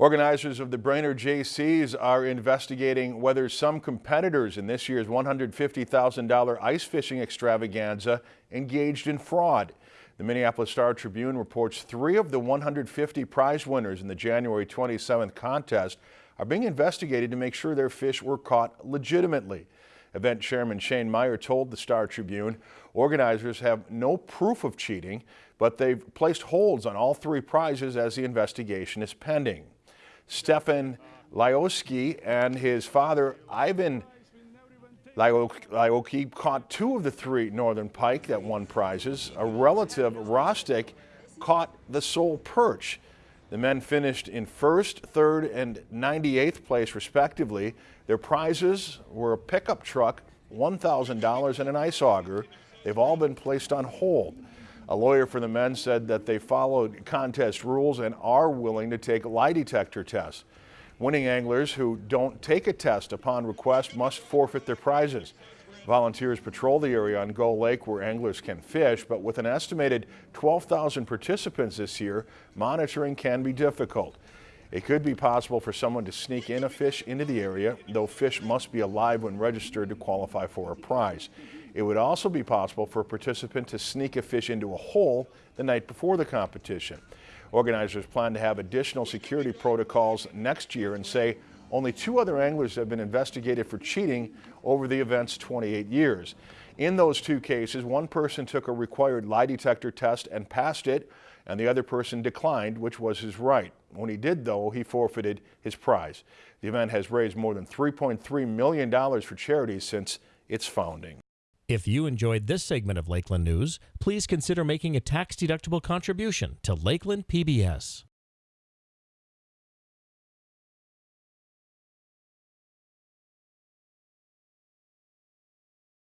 Organizers of the Brainerd Jaycees are investigating whether some competitors in this year's $150,000 ice fishing extravaganza engaged in fraud. The Minneapolis Star Tribune reports three of the 150 prize winners in the January 27th contest are being investigated to make sure their fish were caught legitimately. Event chairman Shane Meyer told the Star Tribune organizers have no proof of cheating, but they've placed holds on all three prizes as the investigation is pending. Stefan Lyoski and his father Ivan Lyoki caught two of the three northern pike that won prizes. A relative, Rostic, caught the sole perch. The men finished in first, third, and 98th place respectively. Their prizes were a pickup truck, $1,000, and an ice auger. They've all been placed on hold. A lawyer for the men said that they followed contest rules and are willing to take lie detector tests. Winning anglers who don't take a test upon request must forfeit their prizes. Volunteers patrol the area on Gull Lake where anglers can fish, but with an estimated 12,000 participants this year, monitoring can be difficult. It could be possible for someone to sneak in a fish into the area, though fish must be alive when registered to qualify for a prize. It would also be possible for a participant to sneak a fish into a hole the night before the competition. Organizers plan to have additional security protocols next year and say only two other anglers have been investigated for cheating over the event's 28 years. In those two cases, one person took a required lie detector test and passed it, and the other person declined, which was his right. When he did, though, he forfeited his prize. The event has raised more than $3.3 million for charities since its founding. If you enjoyed this segment of Lakeland News, please consider making a tax-deductible contribution to Lakeland PBS.